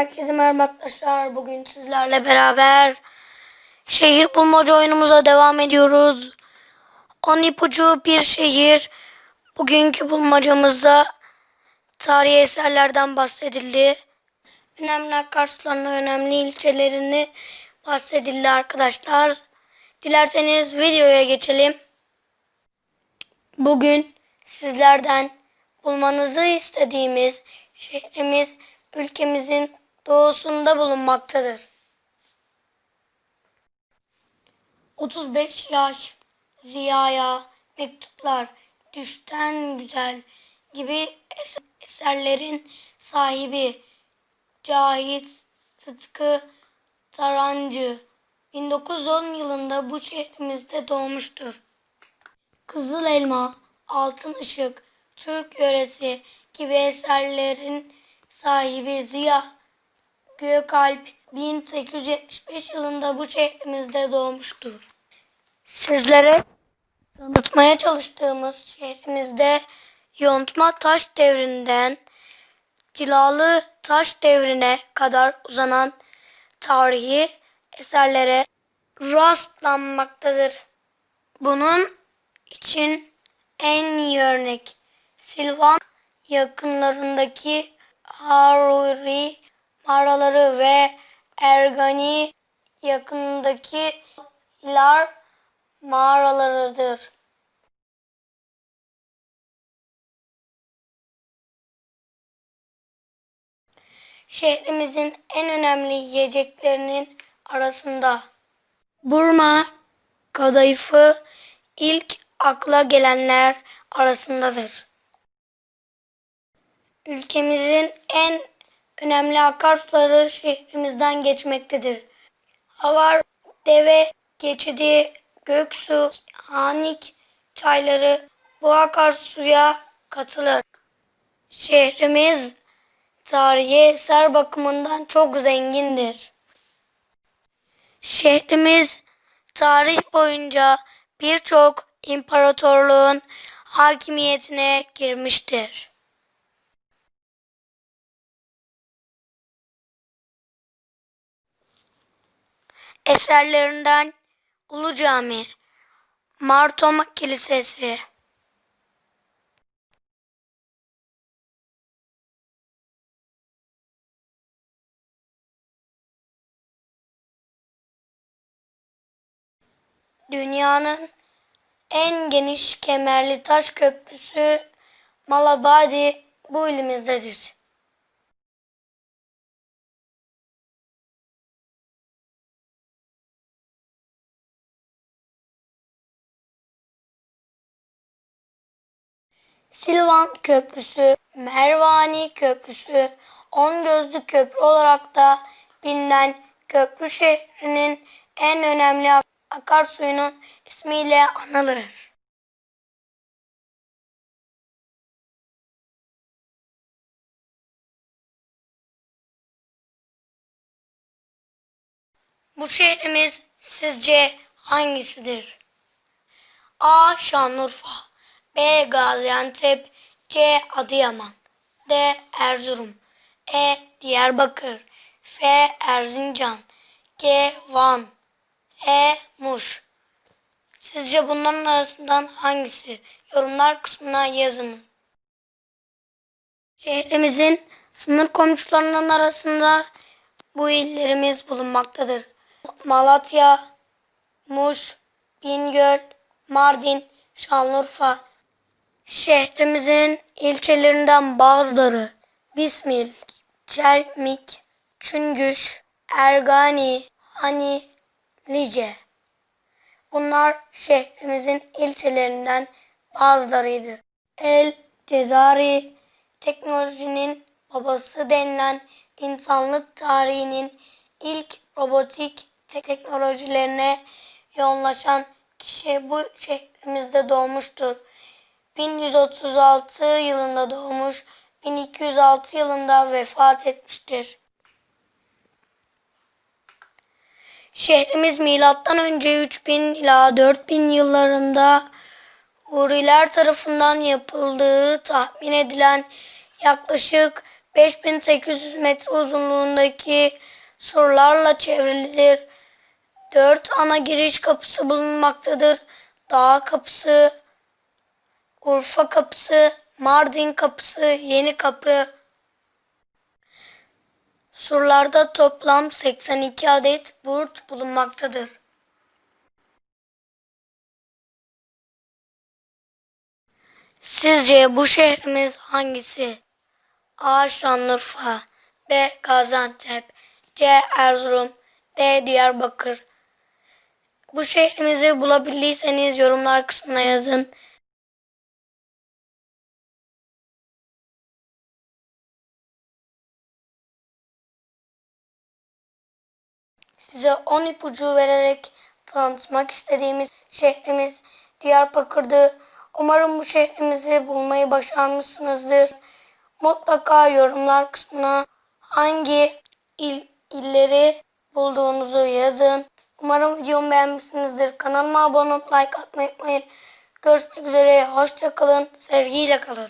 Herkese merhaba arkadaşlar. Bugün sizlerle beraber şehir bulmaca oyunumuza devam ediyoruz. On ipucu bir şehir. Bugünkü bulmacamızda tarihi eserlerden bahsedildi. Önemli akarsularını, önemli ilçelerini bahsedildi arkadaşlar. Dilerseniz videoya geçelim. Bugün sizlerden bulmanızı istediğimiz şehrimiz ülkemizin doğusunda bulunmaktadır. 35 yaş Ziya'ya mektuplar düşten güzel gibi es- eserlerin sahibi Cahit Sıtkı Tarancı 1910 yılında bu şehrimizde doğmuştur. Kızıl Elma, Altın Işık, Türk Yöresi gibi eserlerin sahibi Ziya Gökalp 1875 yılında bu şehrimizde doğmuştur. Sizlere tanıtmaya çalıştığımız şehrimizde yontma taş devrinden cilalı taş devrine kadar uzanan tarihi eserlere rastlanmaktadır. Bunun için en iyi örnek Silvan yakınlarındaki Haruri mağaraları ve Ergani yakınındaki Hilar mağaralarıdır. Şehrimizin en önemli yiyeceklerinin arasında Burma kadayıfı ilk akla gelenler arasındadır. Ülkemizin en önemli akarsuları şehrimizden geçmektedir. Havar, Deve, Geçidi, Göksu, Hanik çayları bu akarsuya katılır. Şehrimiz tarihi eser bakımından çok zengindir. Şehrimiz tarih boyunca birçok imparatorluğun hakimiyetine girmiştir. Eserlerinden Ulu Cami, Martoma Kilisesi, Dünyanın en geniş kemerli taş köprüsü Malabadi bu ilimizdedir. Silvan Köprüsü, Mervani Köprüsü, On Gözlü Köprü olarak da bilinen köprü şehrinin en önemli ak- akarsuyunun ismiyle anılır. Bu şehrimiz sizce hangisidir? A. Şanlıurfa B. Gaziantep C. Adıyaman D. Erzurum E. Diyarbakır F. Erzincan G. Van E. Muş Sizce bunların arasından hangisi? Yorumlar kısmına yazın. Şehrimizin sınır komşularının arasında bu illerimiz bulunmaktadır. Malatya, Muş, Bingöl, Mardin, Şanlıurfa. Şehrimizin ilçelerinden bazıları Bismil, Çelmik, Çüngüş, Ergani, Hani, Lice. Bunlar şehrimizin ilçelerinden bazılarıydı. El Cezari teknolojinin babası denilen insanlık tarihinin ilk robotik te- teknolojilerine yoğunlaşan kişi bu şehrimizde doğmuştur. 1136 yılında doğmuş, 1206 yılında vefat etmiştir. Şehrimiz milattan önce 3000 ila 4000 yıllarında Huriler tarafından yapıldığı tahmin edilen yaklaşık 5800 metre uzunluğundaki surlarla çevrilidir. Dört ana giriş kapısı bulunmaktadır. Dağ kapısı, Urfa kapısı, Mardin kapısı, Yeni kapı. Surlarda toplam 82 adet burç bulunmaktadır. Sizce bu şehrimiz hangisi? A. Şanlıurfa B. Gaziantep C. Erzurum D. Diyarbakır Bu şehrimizi bulabildiyseniz yorumlar kısmına yazın. Size 10 ipucu vererek tanıtmak istediğimiz şehrimiz Diyarbakır'dı. Umarım bu şehrimizi bulmayı başarmışsınızdır. Mutlaka yorumlar kısmına hangi il, illeri bulduğunuzu yazın. Umarım videomu beğenmişsinizdir. Kanalıma abone olup like atmayı unutmayın. Görüşmek üzere. Hoşçakalın. Sevgiyle kalın.